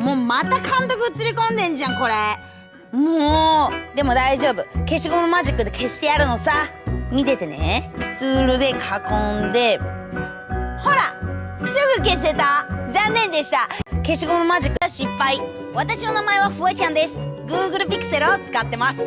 もうまた監督映り込んでんじゃんこれ。もう。でも大丈夫。消しゴムマジックで消してやるのさ。見ててね。ツールで囲んで。ほら。すぐ消せた。残念でした。消しゴムマジックは失敗。私の名前はフワちゃんです。Google ピクセルを使ってます。